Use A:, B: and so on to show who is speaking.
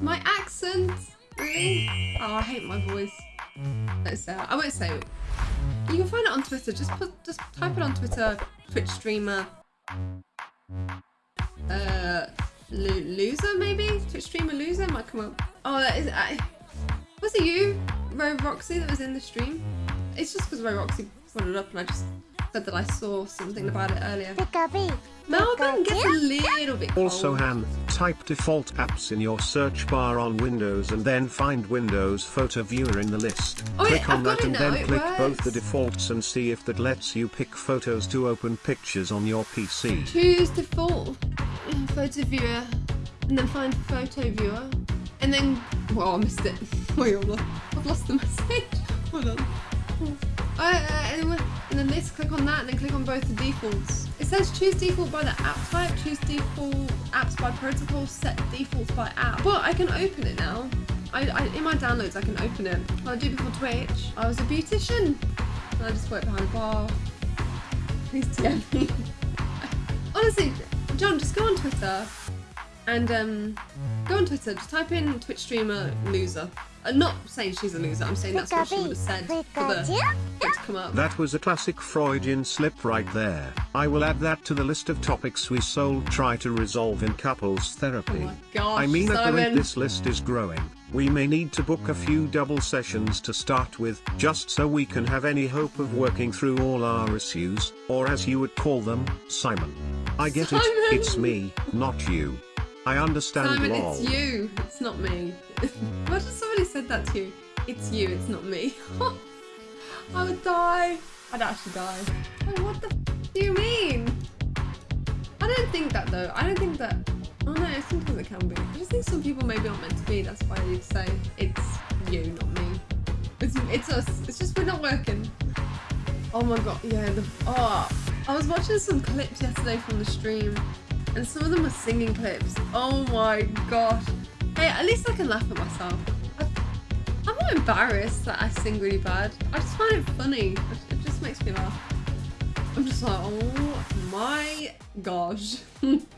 A: My accent. Really? Oh, I hate my voice. Let's say I won't say it. You can find it on Twitter. Just put, just type it on Twitter. Twitch streamer. Uh, lo loser maybe. Twitch streamer loser might come up. Oh, that is. I, was it you, Ro Roxy, that was in the stream? It's just because Ro Roxy brought it up, and I just said that I saw something about it earlier. Melbourne gets a little bit cold.
B: Also Han, type default apps in your search bar on Windows and then find Windows Photo Viewer in the list.
A: Oh,
B: click
A: yeah,
B: on
A: I've got
B: that
A: it
B: and
A: now,
B: then
A: it
B: click both the defaults and see if that lets you pick photos to open pictures on your PC.
A: Choose default photo viewer and then find photo viewer and then well I missed it. Wait, I've lost, I've lost the message. Hold on. Uh, uh, and, then, this, click on that and then click on both the defaults. It says choose default by the app type, choose default apps by protocol, set defaults by app. But I can open it now. I, I, in my downloads I can open it. What I do before Twitch, I was a beautician. And I just worked behind a bar. Please DM me. Honestly, John, just go on Twitter and um, go on Twitter. Just type in Twitch streamer loser. I'm not saying she's a loser. I'm saying that's what she would have said for the for it to come up.
B: That was a classic Freudian slip right there. I will add that to the list of topics we soul try to resolve in couples
A: Oh
B: therapy.
A: my gosh,
B: I mean at the rate this list is growing, we may need to book a few double sessions to start with, just so we can have any hope of working through all our issues, or as you would call them, Simon. I get
A: Simon!
B: it, it's me, not you. I understand
A: Simon,
B: lol.
A: it's you. It's not me. Imagine somebody said that to you. It's you. It's not me. I would die. I'd actually die. Like, what the f- do you mean? I don't think that though. I don't think that. Oh no, sometimes it can be. I just think some people maybe aren't meant to be. That's why you'd say it's you, not me. It's, it's us. It's just we're not working. Oh my god, yeah. The, oh, I was watching some clips yesterday from the stream, and some of them were singing clips. Oh my gosh. Hey, at least I can laugh at myself. I'm not embarrassed that I sing really bad. I just find it funny. It just makes me laugh. I'm just like, oh my gosh.